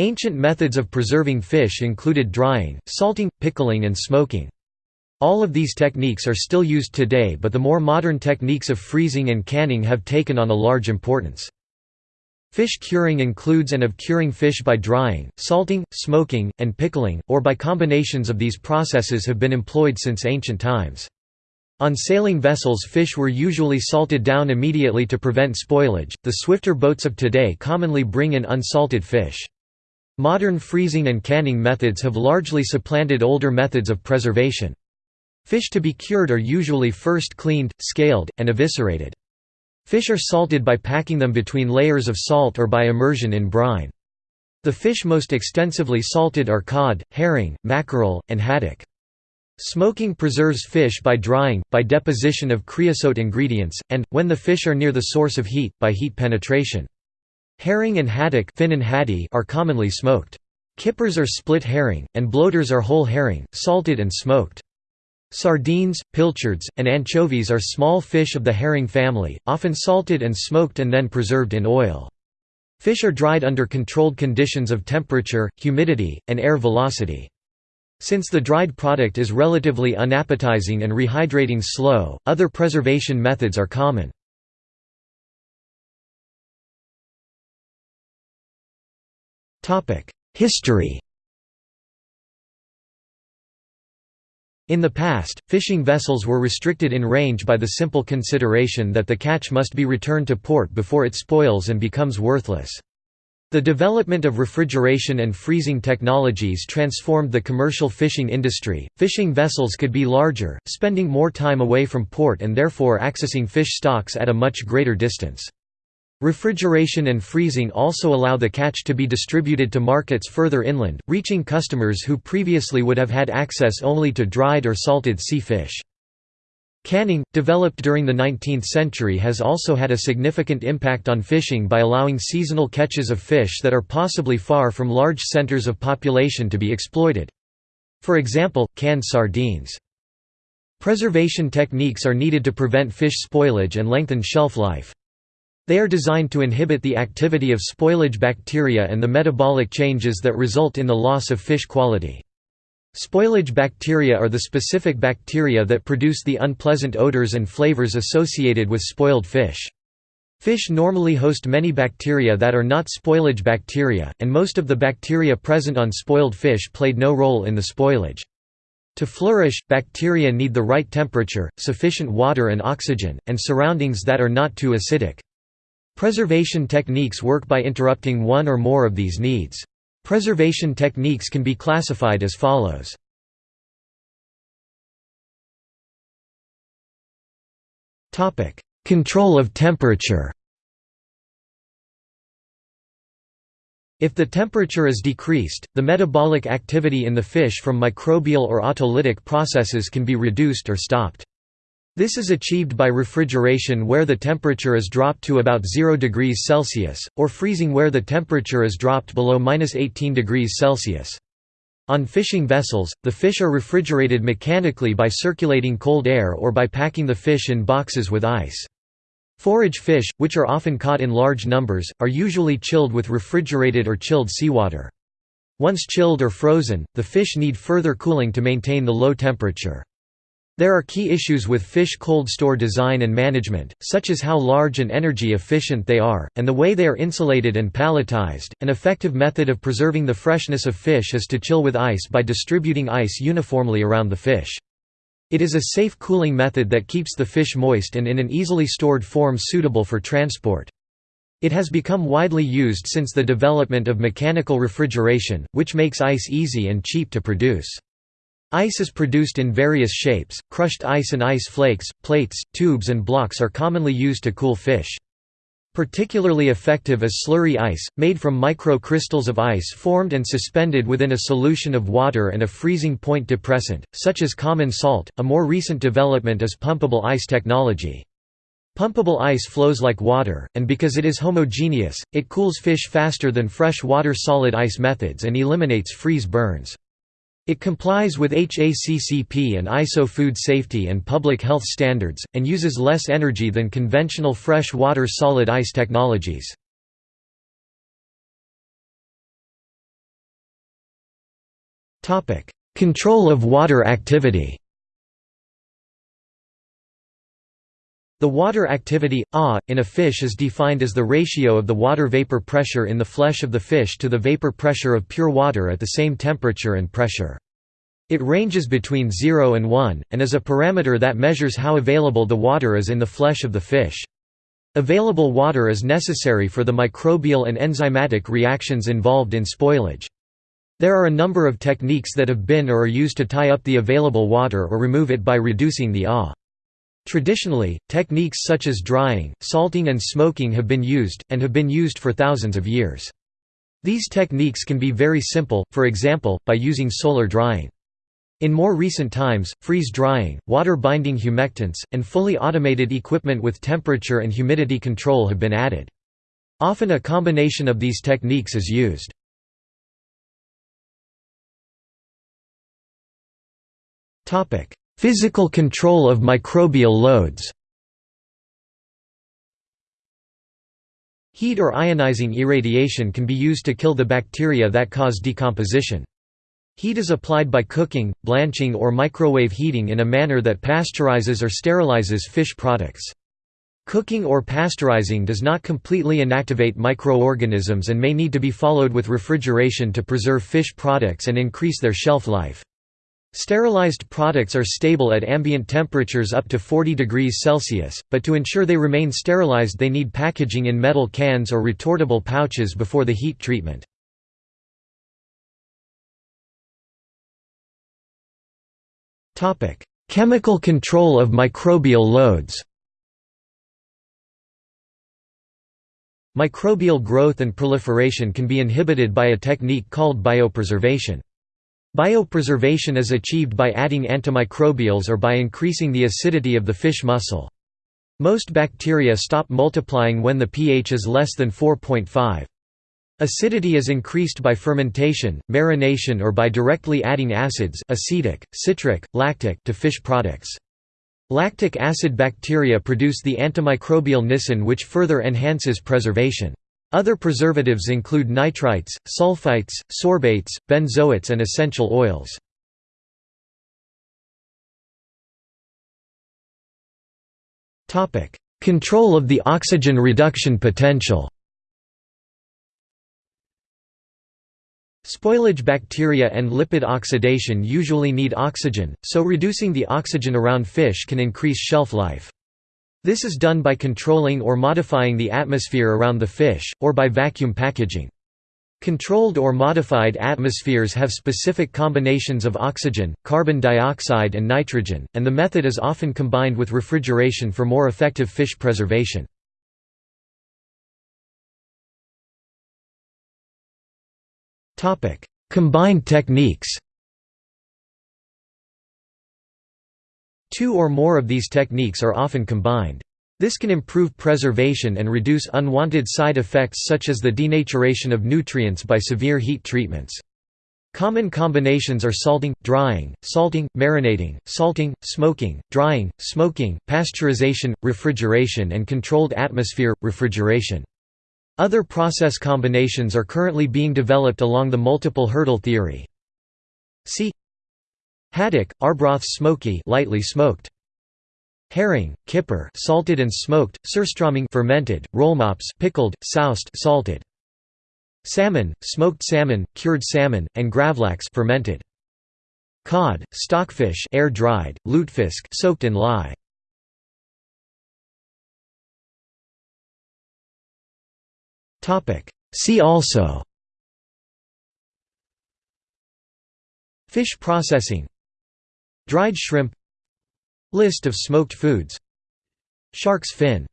Ancient methods of preserving fish included drying, salting, pickling and smoking. All of these techniques are still used today but the more modern techniques of freezing and canning have taken on a large importance. Fish curing includes and of curing fish by drying, salting, smoking, and pickling, or by combinations of these processes have been employed since ancient times. On sailing vessels fish were usually salted down immediately to prevent spoilage, the swifter boats of today commonly bring in unsalted fish. Modern freezing and canning methods have largely supplanted older methods of preservation. Fish to be cured are usually first cleaned, scaled, and eviscerated. Fish are salted by packing them between layers of salt or by immersion in brine. The fish most extensively salted are cod, herring, mackerel, and haddock. Smoking preserves fish by drying, by deposition of creosote ingredients, and, when the fish are near the source of heat, by heat penetration. Herring and haddock are commonly smoked. Kippers are split herring, and bloaters are whole herring, salted and smoked. Sardines, pilchards, and anchovies are small fish of the herring family, often salted and smoked and then preserved in oil. Fish are dried under controlled conditions of temperature, humidity, and air velocity. Since the dried product is relatively unappetizing and rehydrating slow, other preservation methods are common. History In the past, fishing vessels were restricted in range by the simple consideration that the catch must be returned to port before it spoils and becomes worthless. The development of refrigeration and freezing technologies transformed the commercial fishing industry. Fishing vessels could be larger, spending more time away from port and therefore accessing fish stocks at a much greater distance. Refrigeration and freezing also allow the catch to be distributed to markets further inland, reaching customers who previously would have had access only to dried or salted sea fish. Canning, developed during the 19th century has also had a significant impact on fishing by allowing seasonal catches of fish that are possibly far from large centers of population to be exploited. For example, canned sardines. Preservation techniques are needed to prevent fish spoilage and lengthen shelf life. They are designed to inhibit the activity of spoilage bacteria and the metabolic changes that result in the loss of fish quality. Spoilage bacteria are the specific bacteria that produce the unpleasant odors and flavors associated with spoiled fish. Fish normally host many bacteria that are not spoilage bacteria, and most of the bacteria present on spoiled fish played no role in the spoilage. To flourish, bacteria need the right temperature, sufficient water and oxygen, and surroundings that are not too acidic. Preservation techniques work by interrupting one or more of these needs. Preservation techniques can be classified as follows. Control of temperature If the temperature is decreased, the metabolic activity in the fish from microbial or autolytic processes can be reduced or stopped. This is achieved by refrigeration where the temperature is dropped to about 0 degrees Celsius, or freezing where the temperature is dropped below 18 degrees Celsius. On fishing vessels, the fish are refrigerated mechanically by circulating cold air or by packing the fish in boxes with ice. Forage fish, which are often caught in large numbers, are usually chilled with refrigerated or chilled seawater. Once chilled or frozen, the fish need further cooling to maintain the low temperature. There are key issues with fish cold store design and management, such as how large and energy efficient they are, and the way they are insulated and palletized. An effective method of preserving the freshness of fish is to chill with ice by distributing ice uniformly around the fish. It is a safe cooling method that keeps the fish moist and in an easily stored form suitable for transport. It has become widely used since the development of mechanical refrigeration, which makes ice easy and cheap to produce. Ice is produced in various shapes, crushed ice and ice flakes, plates, tubes and blocks are commonly used to cool fish. Particularly effective is slurry ice, made from micro-crystals of ice formed and suspended within a solution of water and a freezing point depressant, such as common salt. A more recent development is pumpable ice technology. Pumpable ice flows like water, and because it is homogeneous, it cools fish faster than fresh water solid ice methods and eliminates freeze burns. It complies with HACCP and ISO food safety and public health standards, and uses less energy than conventional fresh water solid ice technologies. Control of water activity The water activity, A, in a fish is defined as the ratio of the water vapor pressure in the flesh of the fish to the vapor pressure of pure water at the same temperature and pressure. It ranges between 0 and 1, and is a parameter that measures how available the water is in the flesh of the fish. Available water is necessary for the microbial and enzymatic reactions involved in spoilage. There are a number of techniques that have been or are used to tie up the available water or remove it by reducing the A. Traditionally, techniques such as drying, salting and smoking have been used, and have been used for thousands of years. These techniques can be very simple, for example, by using solar drying. In more recent times, freeze drying, water-binding humectants, and fully automated equipment with temperature and humidity control have been added. Often a combination of these techniques is used. Physical control of microbial loads Heat or ionizing irradiation can be used to kill the bacteria that cause decomposition. Heat is applied by cooking, blanching or microwave heating in a manner that pasteurizes or sterilizes fish products. Cooking or pasteurizing does not completely inactivate microorganisms and may need to be followed with refrigeration to preserve fish products and increase their shelf life. Sterilized products are stable at ambient temperatures up to 40 degrees Celsius, but to ensure they remain sterilized they need packaging in metal cans or retortable pouches before the heat treatment. Chemical control of microbial loads Microbial growth and proliferation can be inhibited by a technique called biopreservation. Biopreservation is achieved by adding antimicrobials or by increasing the acidity of the fish muscle. Most bacteria stop multiplying when the pH is less than 4.5. Acidity is increased by fermentation, marination or by directly adding acids acetic, citric, lactic to fish products. Lactic acid bacteria produce the antimicrobial nisin which further enhances preservation. Other preservatives include nitrites, sulfites, sorbates, benzoates and essential oils. Control of the oxygen reduction potential Spoilage bacteria and lipid oxidation usually need oxygen, so reducing the oxygen around fish can increase shelf life. This is done by controlling or modifying the atmosphere around the fish, or by vacuum packaging. Controlled or modified atmospheres have specific combinations of oxygen, carbon dioxide and nitrogen, and the method is often combined with refrigeration for more effective fish preservation. Combined techniques Two or more of these techniques are often combined. This can improve preservation and reduce unwanted side effects such as the denaturation of nutrients by severe heat treatments. Common combinations are salting, drying, salting, marinating, salting, smoking, drying, smoking, pasteurization, refrigeration and controlled atmosphere, refrigeration. Other process combinations are currently being developed along the multiple hurdle theory. See Haddock, Arbroath smokie lightly smoked. Herring, kipper salted and smoked, surströmming fermented, rollmops pickled, soused salted. Salmon, smoked salmon, cured salmon, and gravlax fermented. Cod, stockfish air-dried, lutefisk soaked in lye. Topic. See also Fish processing Dried shrimp List of smoked foods Shark's fin